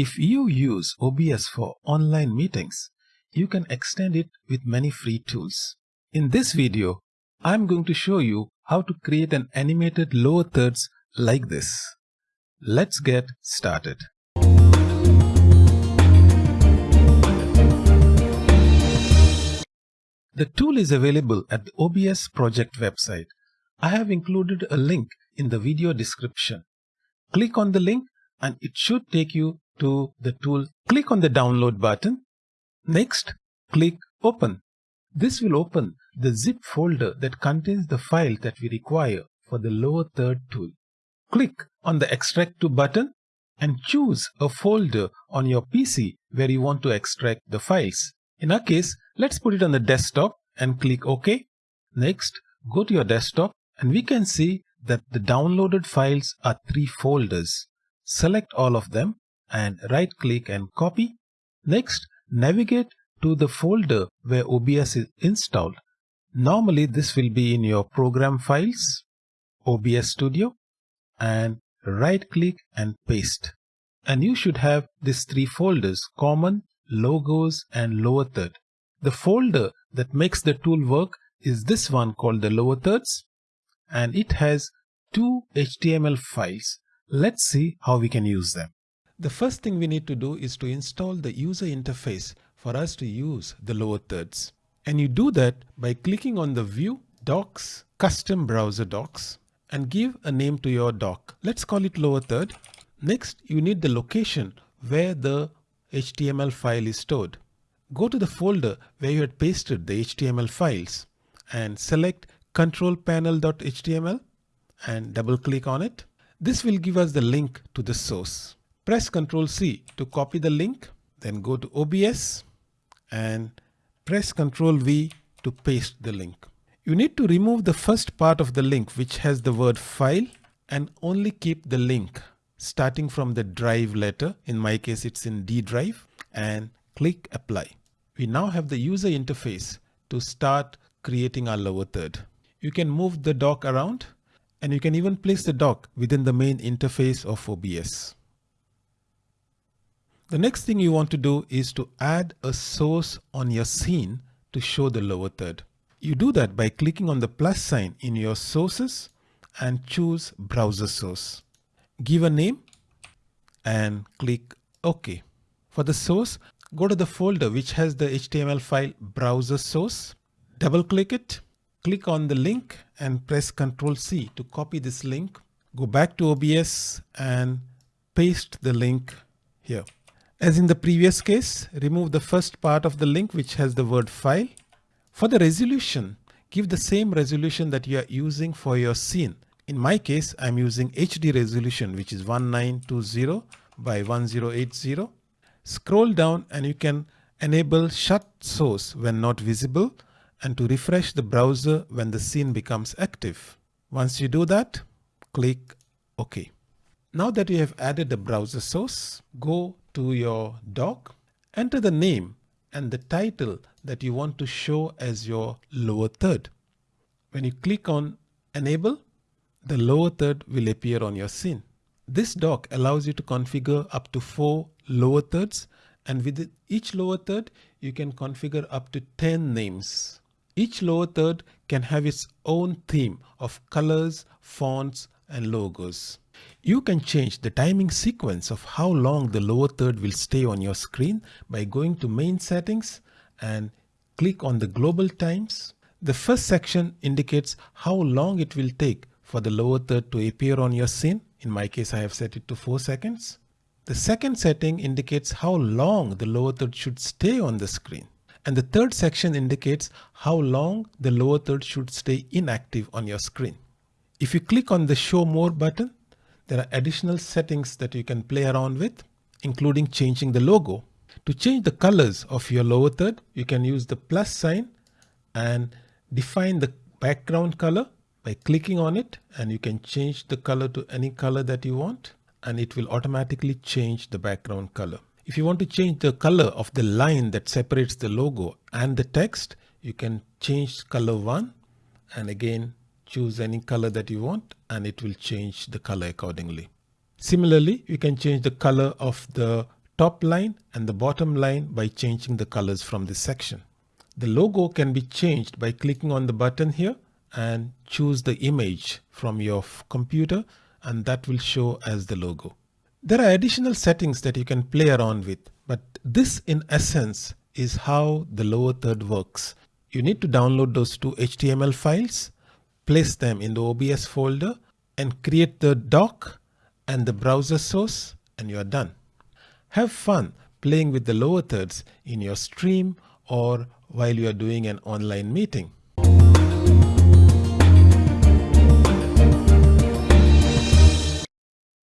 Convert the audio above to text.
If you use OBS for online meetings, you can extend it with many free tools. In this video, I'm going to show you how to create an animated lower thirds like this. Let's get started. The tool is available at the OBS project website. I have included a link in the video description. Click on the link and it should take you to the tool. Click on the download button. Next, click open. This will open the zip folder that contains the file that we require for the lower third tool. Click on the extract to button and choose a folder on your PC where you want to extract the files. In our case, let's put it on the desktop and click OK. Next, go to your desktop and we can see that the downloaded files are three folders. Select all of them and right click and copy. Next, navigate to the folder where OBS is installed. Normally this will be in your program files, OBS Studio and right click and paste. And you should have these three folders common, logos and lower third. The folder that makes the tool work is this one called the lower thirds and it has two HTML files. Let's see how we can use them. The first thing we need to do is to install the user interface for us to use the lower thirds. And you do that by clicking on the view docks custom browser docks and give a name to your dock. Let's call it lower third. Next, you need the location where the HTML file is stored. Go to the folder where you had pasted the HTML files and select control panel.html and double click on it. This will give us the link to the source. Press Ctrl C to copy the link, then go to OBS and press Ctrl V to paste the link. You need to remove the first part of the link which has the word file and only keep the link starting from the drive letter. In my case, it's in D drive and click apply. We now have the user interface to start creating our lower third. You can move the dock around and you can even place the dock within the main interface of OBS. The next thing you want to do is to add a source on your scene to show the lower third. You do that by clicking on the plus sign in your sources and choose browser source. Give a name and click OK. For the source, go to the folder which has the HTML file browser source. Double click it click on the link and press Ctrl C to copy this link. Go back to OBS and paste the link here. As in the previous case, remove the first part of the link which has the word file. For the resolution, give the same resolution that you are using for your scene. In my case, I'm using HD resolution which is 1920 by 1080. Scroll down and you can enable shut source when not visible and to refresh the browser when the scene becomes active. Once you do that, click OK. Now that you have added the browser source, go to your dock, enter the name and the title that you want to show as your lower third. When you click on enable, the lower third will appear on your scene. This dock allows you to configure up to four lower thirds and with each lower third, you can configure up to 10 names. Each lower third can have its own theme of colors, fonts, and logos. You can change the timing sequence of how long the lower third will stay on your screen by going to main settings and click on the global times. The first section indicates how long it will take for the lower third to appear on your scene. In my case, I have set it to 4 seconds. The second setting indicates how long the lower third should stay on the screen. And the third section indicates how long the lower third should stay inactive on your screen. If you click on the show more button, there are additional settings that you can play around with, including changing the logo. To change the colors of your lower third, you can use the plus sign and define the background color by clicking on it and you can change the color to any color that you want and it will automatically change the background color. If you want to change the color of the line that separates the logo and the text, you can change color one and again choose any color that you want and it will change the color accordingly. Similarly, you can change the color of the top line and the bottom line by changing the colors from this section. The logo can be changed by clicking on the button here and choose the image from your computer and that will show as the logo. There are additional settings that you can play around with, but this in essence is how the lower third works. You need to download those two HTML files, place them in the OBS folder and create the dock and the browser source and you're done. Have fun playing with the lower thirds in your stream or while you are doing an online meeting.